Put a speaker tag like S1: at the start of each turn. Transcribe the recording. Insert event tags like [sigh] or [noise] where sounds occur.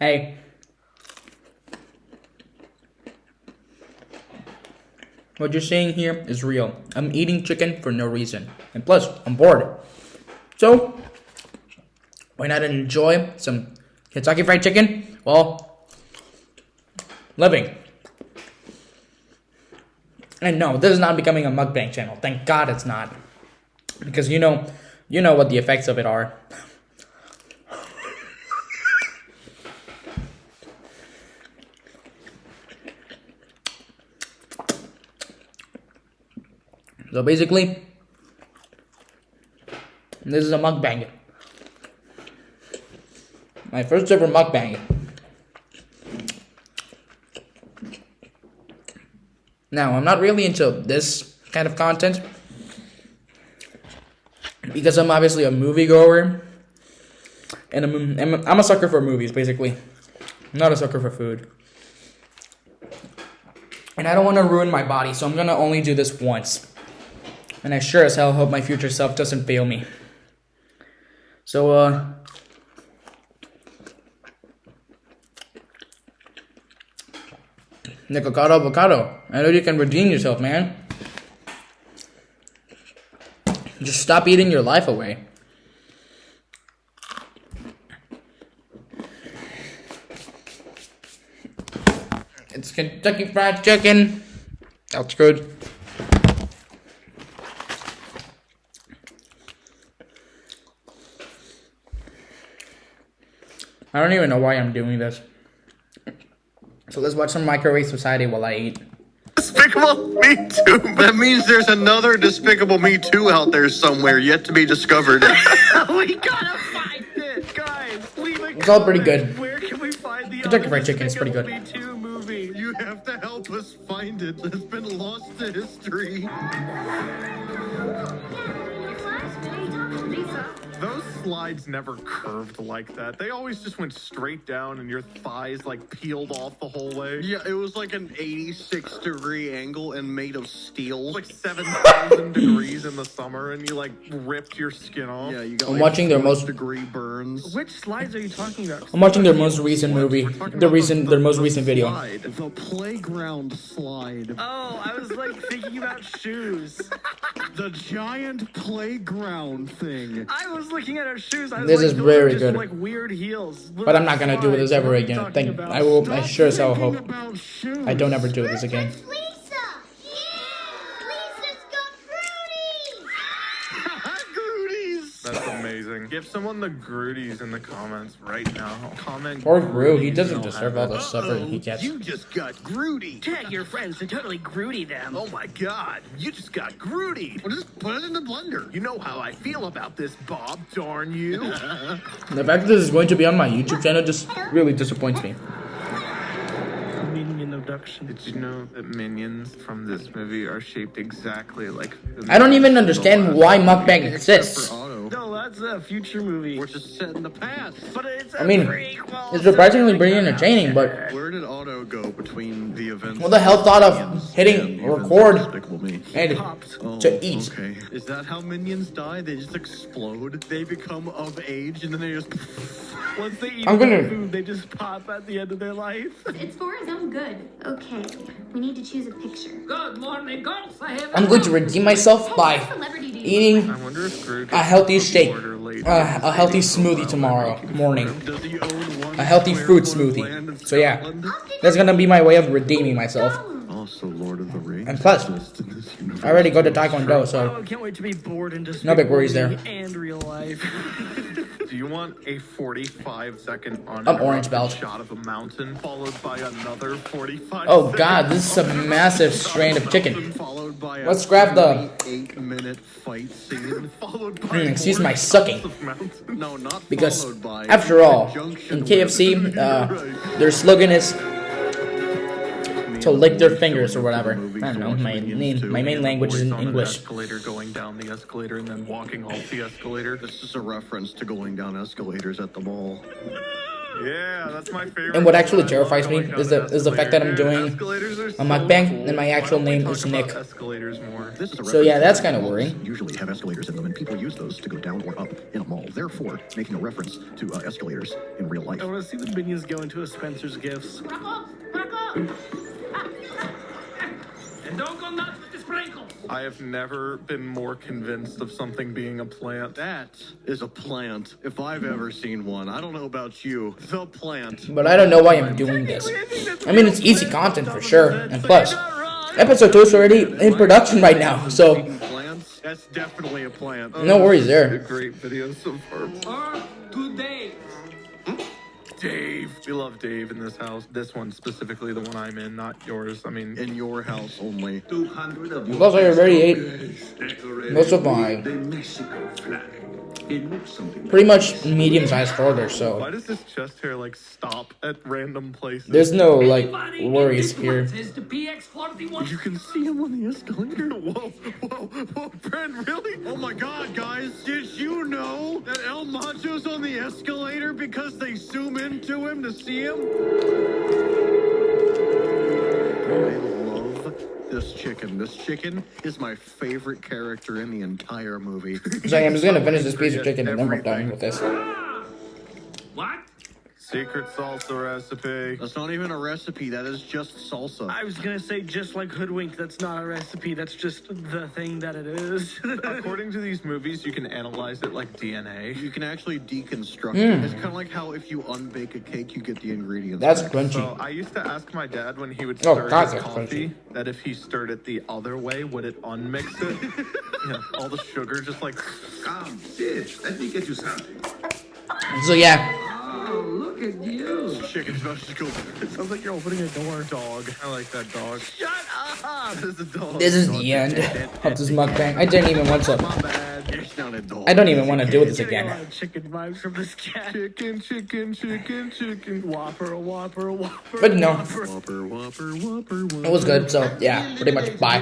S1: Hey. What you're seeing here is real. I'm eating chicken for no reason. And plus, I'm bored. So, why not enjoy some Kentucky Fried Chicken while living? And no, this is not becoming a mukbang channel. Thank God it's not. Because you know, you know what the effects of it are. So basically, this is a mukbang. My first ever mukbang. Now, I'm not really into this kind of content because I'm obviously a moviegoer and I'm, I'm, I'm a sucker for movies, basically. I'm not a sucker for food. And I don't want to ruin my body, so I'm gonna only do this once. And I sure as hell hope my future self doesn't fail me. So, uh. Nikocado avocado. I know you can redeem yourself, man. Just stop eating your life away. It's Kentucky Fried Chicken. That's good. I don't even know why I'm doing this. So let's watch some Microwave Society while I eat.
S2: Despicable Me Too. That means there's another Despicable Me Too out there somewhere yet to be discovered. [laughs]
S3: we gotta find it, guys. Leave a
S1: It's all pretty good.
S3: Where can we find the
S1: Kentucky
S3: other
S1: Fried Chicken is pretty good.
S3: Me 2 movie?
S2: you have to help us find it. It's been lost to history.
S4: Those slides never curved like that. They always just went straight down and your thighs like peeled off the whole way.
S2: Yeah, it was like an 86 degree angle and made of steel.
S4: Like 7,000 [laughs] degrees in the summer and you like ripped your skin off.
S2: yeah, you got
S1: I'm
S2: like
S1: watching their most-
S2: degree burns.
S3: Which slides are you talking about?
S1: I'm watching their most recent movie.
S2: We're talking
S1: The
S2: about
S1: recent, their most recent video.
S2: slide, the playground slide.
S3: Oh, I was like thinking about shoes. [laughs]
S2: The giant playground thing.
S3: I was looking at shoes. I
S1: This
S3: like,
S1: is very good.
S3: Like weird heels.
S1: But I'm not gonna do this ever
S3: What are you
S1: again. Thank. I will. I sure as hell hope. I don't ever do this again.
S5: Lisa! Yeah! Lisa's got Fruities!
S2: Grooties.
S4: That's amazing. Give someone the Grooties in the comments right now. Comment.
S1: Poor Gru. He doesn't deserve
S4: have
S1: all
S4: it.
S1: the suffering he gets.
S2: You just got Groody.
S3: Tag your friends to totally Groody them.
S4: Oh my god, you just got Groody.
S2: Well, just put it in the blender.
S4: You know how I feel about this, Bob, darn you. [laughs]
S1: The fact that this is going to be on my YouTube channel just really disappoints me.
S3: Minion abduction.
S4: Did you know that minions from this movie are shaped exactly like
S1: I don't even understand why mukbang exists.
S2: For Otto.
S3: No, that's a future movie.
S2: We're just set in the past.
S3: But it's a
S1: I mean,
S3: prequel,
S1: it's
S3: so
S1: surprisingly
S3: we
S1: pretty
S3: gotta-
S1: entertaining, but
S2: Where did Otto go between the events?
S1: Who the hell thought of hitting
S2: and
S1: record
S2: of Despicable Me?
S1: and
S2: Oh,
S1: to eat?
S2: Oh, okay. Is that how minions die? They just explode. They become of age, and then they just.
S3: Once they eat
S1: I'm gonna-
S3: food, they just pop at the end of their life.
S5: It's for his own good. Okay, we need to choose a picture.
S6: Good morning, girls. I have
S1: I'm going to redeem myself by
S5: What celebrity do you
S1: eating
S4: I wonder if Groot
S1: a healthy
S4: gets
S1: steak, uh, a healthy smoothie tomorrow morning.
S2: Does he own one
S1: A healthy
S2: square
S1: fruit smoothie. So yeah. That's gonna be my way of redeeming myself.
S2: Also, Lord of the Rings.
S1: And plus,
S2: exists in this universe.
S1: I already go to Taekwondo,
S3: Oh,
S1: so
S3: I can't wait to be bored and
S1: No big worries there.
S3: and real life. [laughs]
S4: Do you want a 45 second
S1: I'm orange belt.
S4: shot of a mountain followed by another 45
S1: Oh god, this is a massive strain of chicken. Let's grab the-
S2: eight-minute fight scene.
S4: followed by
S1: Mm, excuse my sucking.
S4: shots of mountains.
S2: No, not
S1: Because after all, in KFC, uh, [laughs] their slogan is to lick their fingers or whatever. I don't know. My main my main language is in
S4: Voice on an
S1: English.
S4: escalator going down the escalator and then walking off the escalator.
S2: This is a reference to going down escalators at the mall.
S4: Yeah, that's my favorite.
S1: And what actually terrifies me is the- is the fact that I'm doing
S4: Escalators are
S1: a
S4: so
S1: mukbang, and my actual name is Nick.
S4: Escalators more.
S7: This is a
S1: So, yeah, that's kinda worrying.
S7: Usually have escalators in them, and people use those to go down or up in a mall. Therefore, making a reference to uh, escalators in real life.
S3: I want to see the minions go into a Spencer's Gifts.
S6: Back up!
S4: I have never been more convinced of something being a plant.
S2: That is a plant, if I've ever seen one. I don't know about you. The plant.
S1: But I don't know why I'm doing this. I mean, it's easy content for sure. And plus, episode 2 is already in production right now. So,
S2: Speaking plants, that's definitely a plant.
S1: no worries there.
S4: great video so far.
S6: Today. Hmm?
S4: Dave. We love Dave in this house. This one specifically, the one I'm in, not yours. I mean,
S2: In your house only.
S8: 200 of
S1: Plus, I already ate
S8: decorated
S1: most of mine.
S8: the Mexico flag. It looks something
S1: pretty much medium sized order. So,
S4: why does this chest hair like stop at random places?
S1: there's no like
S6: Anybody
S1: worries here.
S6: this the PX41.
S4: You can see him on the escalator. [laughs] Whoa, whoa, whoa, Brent, really?
S2: Oh my god, guys, did you know that El Macho's on the escalator because they zoom into him to see him? I love this chicken. This chicken is my favorite character in the entire movie. [laughs]
S1: So, I'm just gonna finish this piece of chicken and then we're done with this.
S6: What?
S4: Secret salsa recipe.
S2: That's not even a recipe, that is just salsa.
S3: I was gonna say just like hoodwinked. That's not a recipe. That's just the thing that it is. [laughs]
S4: According to these movies, you can analyze it like DNA.
S2: You can actually deconstruct
S1: Mm.
S2: it. It's kind of like how if you unbake a cake, you get the ingredients.
S1: That's
S2: back.
S1: crunchy.
S4: So I used to ask my dad when he would
S1: Oh,
S4: stir
S1: God,
S4: his
S1: that's
S4: coffee that if he stirred it the other way, would it unmix it? [laughs] you know, all the sugar just like.
S8: Come, bitch, let me get you something.
S1: So, yeah.
S6: Look at you.
S2: Chicken's about to go.
S4: It sounds like you're opening a door. Dog. I like that dog.
S3: Shut up!
S4: That is a dog.
S1: This is the end of this mukbang. I didn't even want to.
S2: My bad. It's not a dog.
S1: I don't even want to do this again.
S3: chicken vibes from this cat.
S4: Chicken, chicken, chicken, chicken.
S3: Whopper, whopper, whopper.
S1: But no,
S3: Whopper.
S2: Whopper, whopper, whopper, whopper.
S1: it was good. So, yeah, pretty much bye.